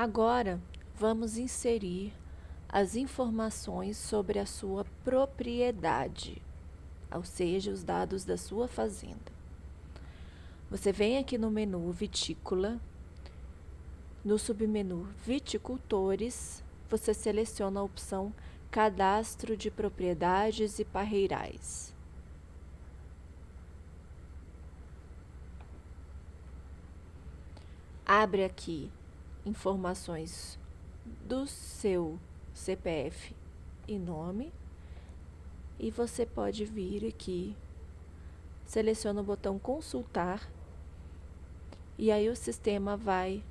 Agora, vamos inserir as informações sobre a sua propriedade, ou seja, os dados da sua fazenda. Você vem aqui no menu Vitícola, no submenu Viticultores, você seleciona a opção Cadastro de Propriedades e Parreirais. Abre aqui informações do seu CPF e nome. E você pode vir aqui, seleciona o botão consultar e aí o sistema vai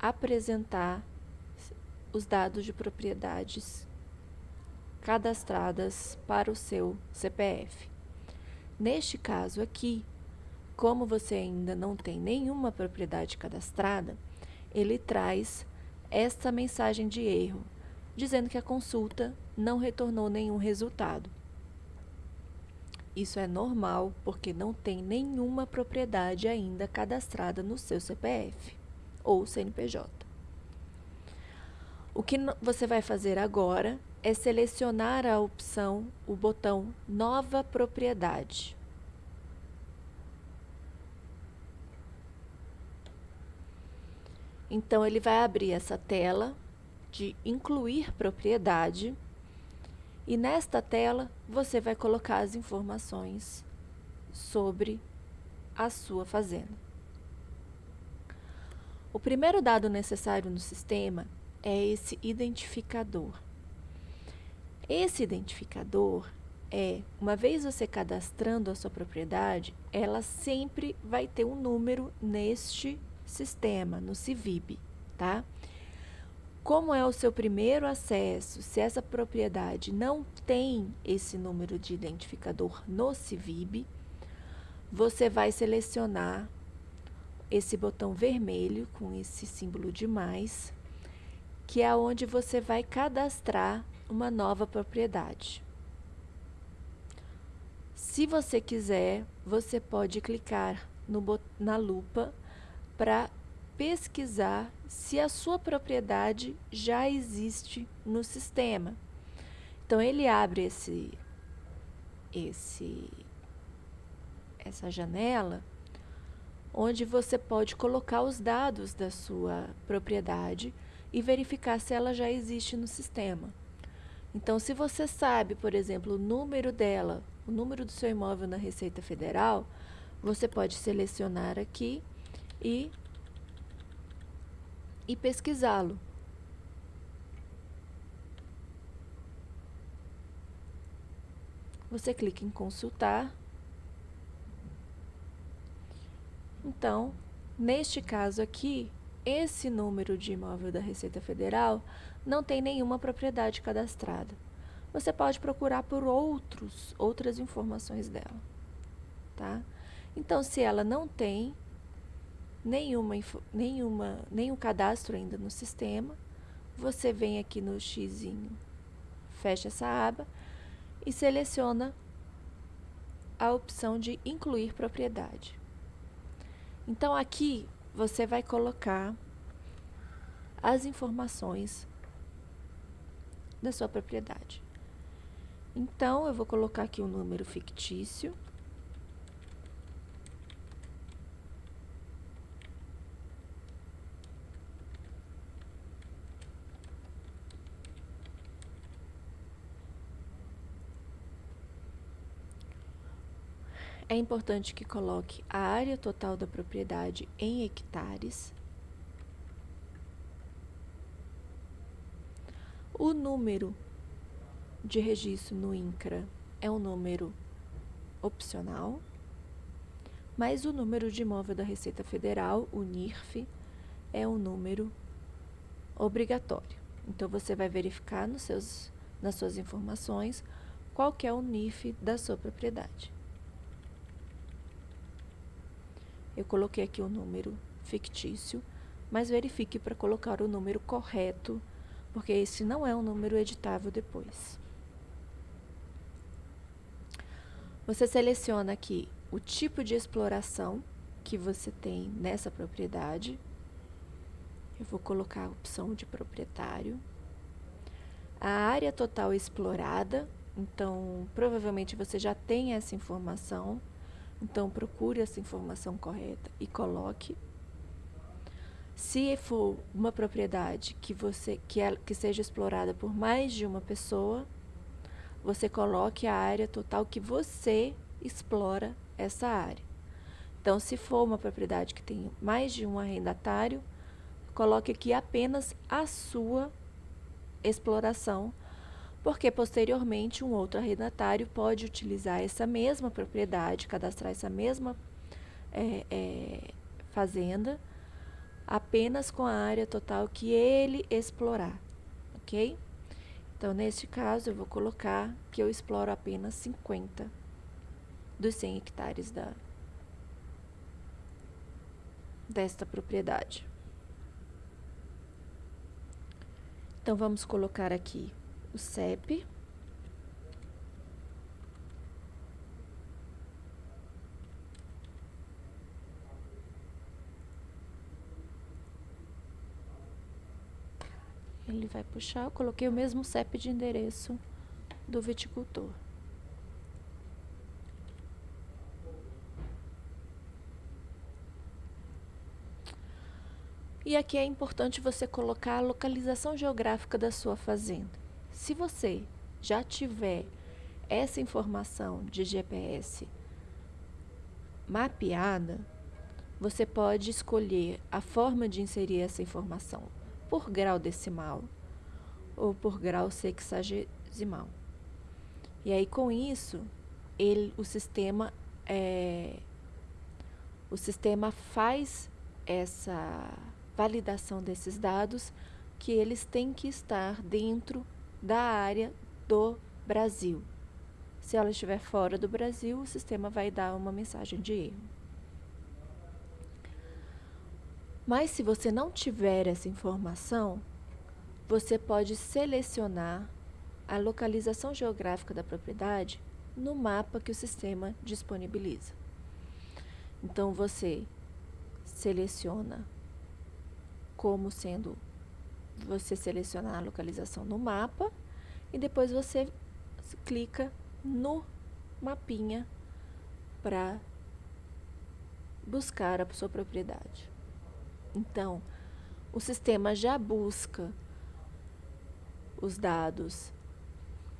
apresentar os dados de propriedades cadastradas para o seu CPF. Neste caso aqui, como você ainda não tem nenhuma propriedade cadastrada, ele traz esta mensagem de erro, dizendo que a consulta não retornou nenhum resultado. Isso é normal porque não tem nenhuma propriedade ainda cadastrada no seu CPF ou CNPJ. O que você vai fazer agora é selecionar a opção, o botão Nova Propriedade. Então, ele vai abrir essa tela de incluir propriedade e nesta tela você vai colocar as informações sobre a sua fazenda. O primeiro dado necessário no sistema é esse identificador. Esse identificador é, uma vez você cadastrando a sua propriedade, ela sempre vai ter um número neste sistema, no CIVIB, tá? Como é o seu primeiro acesso, se essa propriedade não tem esse número de identificador no CIVIB, você vai selecionar esse botão vermelho com esse símbolo de mais, que é onde você vai cadastrar uma nova propriedade. Se você quiser, você pode clicar no, na lupa para pesquisar se a sua propriedade já existe no sistema. Então ele abre esse esse essa janela onde você pode colocar os dados da sua propriedade e verificar se ela já existe no sistema. Então, se você sabe, por exemplo, o número dela, o número do seu imóvel na Receita Federal, você pode selecionar aqui e, e pesquisá-lo. Você clica em consultar. Então, neste caso aqui, esse número de imóvel da Receita Federal não tem nenhuma propriedade cadastrada. Você pode procurar por outros, outras informações dela, tá? Então, se ela não tem, nenhuma, nenhuma, nenhum cadastro ainda no sistema, você vem aqui no X, fecha essa aba e seleciona a opção de incluir propriedade. Então aqui você vai colocar as informações da sua propriedade. Então, eu vou colocar aqui um número fictício. É importante que coloque a área total da propriedade em hectares. O número de registro no INCRA é um número opcional, mas o número de imóvel da Receita Federal, o NIRF, é um número obrigatório. Então, você vai verificar nos seus, nas suas informações qual é o NIF da sua propriedade. Eu coloquei aqui o um número fictício, mas verifique para colocar o número correto, porque esse não é um número editável depois. Você seleciona aqui o tipo de exploração que você tem nessa propriedade. Eu vou colocar a opção de proprietário. A área total explorada, então provavelmente você já tem essa informação. Então procure essa informação correta e coloque. Se for uma propriedade que você que, é, que seja explorada por mais de uma pessoa, você coloque a área total que você explora essa área. Então, se for uma propriedade que tem mais de um arrendatário, coloque aqui apenas a sua exploração, porque posteriormente um outro arrendatário pode utilizar essa mesma propriedade, cadastrar essa mesma é, é, fazenda, apenas com a área total que ele explorar, ok? Então, neste caso, eu vou colocar que eu exploro apenas 50 dos 100 hectares da, desta propriedade. Então, vamos colocar aqui o CEP. Ele vai puxar, eu coloquei o mesmo CEP de endereço do viticultor. E aqui é importante você colocar a localização geográfica da sua fazenda. Se você já tiver essa informação de GPS mapeada, você pode escolher a forma de inserir essa informação por grau decimal ou por grau sexagesimal. E aí com isso, ele, o sistema é, o sistema faz essa validação desses dados que eles têm que estar dentro da área do Brasil. Se ela estiver fora do Brasil, o sistema vai dar uma mensagem de erro. Mas se você não tiver essa informação, você pode selecionar a localização geográfica da propriedade no mapa que o sistema disponibiliza. Então você seleciona como sendo você selecionar a localização no mapa e depois você clica no mapinha para buscar a sua propriedade. Então, o sistema já busca os dados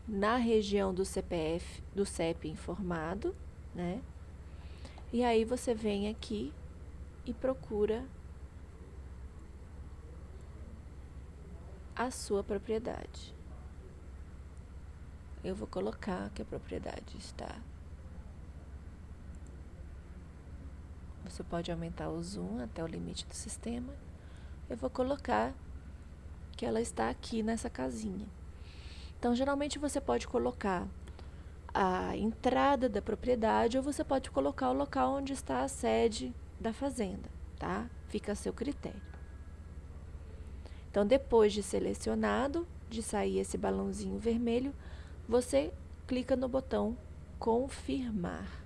na região do CPF, do CEP informado, né? E aí você vem aqui e procura a sua propriedade. Eu vou colocar que a propriedade está. Você pode aumentar o zoom até o limite do sistema. Eu vou colocar que ela está aqui nessa casinha. Então, geralmente você pode colocar a entrada da propriedade ou você pode colocar o local onde está a sede da fazenda, tá? Fica a seu critério. Então, depois de selecionado, de sair esse balãozinho vermelho, você clica no botão confirmar.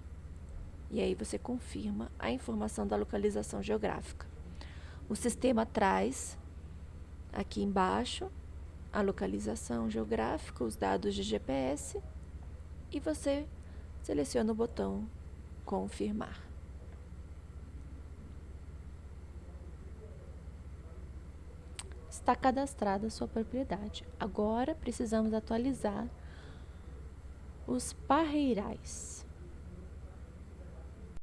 E aí você confirma a informação da localização geográfica. O sistema traz aqui embaixo a localização geográfica, os dados de GPS e você seleciona o botão confirmar. Está cadastrada a sua propriedade. Agora precisamos atualizar os parreirais.